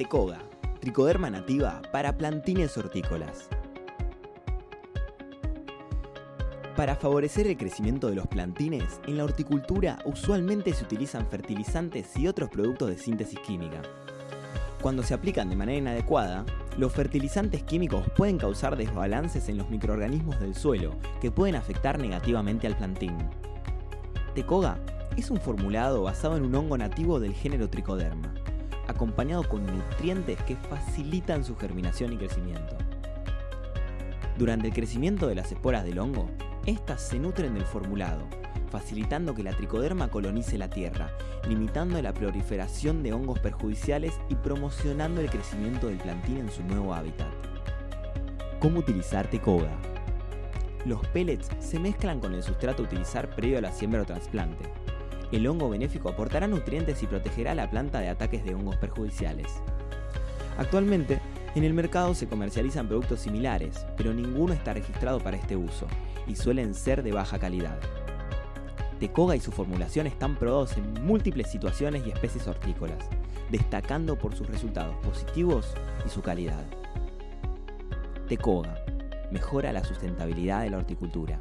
Tecoga, tricoderma nativa para plantines hortícolas. Para favorecer el crecimiento de los plantines, en la horticultura usualmente se utilizan fertilizantes y otros productos de síntesis química. Cuando se aplican de manera inadecuada, los fertilizantes químicos pueden causar desbalances en los microorganismos del suelo que pueden afectar negativamente al plantín. Tecoga es un formulado basado en un hongo nativo del género Tricoderma, acompañado con nutrientes que facilitan su germinación y crecimiento. Durante el crecimiento de las esporas del hongo, estas se nutren del formulado, facilitando que la tricoderma colonice la tierra, limitando la proliferación de hongos perjudiciales y promocionando el crecimiento del plantín en su nuevo hábitat. ¿Cómo utilizar tecoga? Los pellets se mezclan con el sustrato a utilizar previo a la siembra o trasplante. El hongo benéfico aportará nutrientes y protegerá a la planta de ataques de hongos perjudiciales. Actualmente, en el mercado se comercializan productos similares, pero ninguno está registrado para este uso y suelen ser de baja calidad. Tecoga y su formulación están probados en múltiples situaciones y especies hortícolas, destacando por sus resultados positivos y su calidad. Tecoga mejora la sustentabilidad de la horticultura.